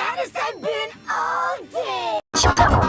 That has been all day!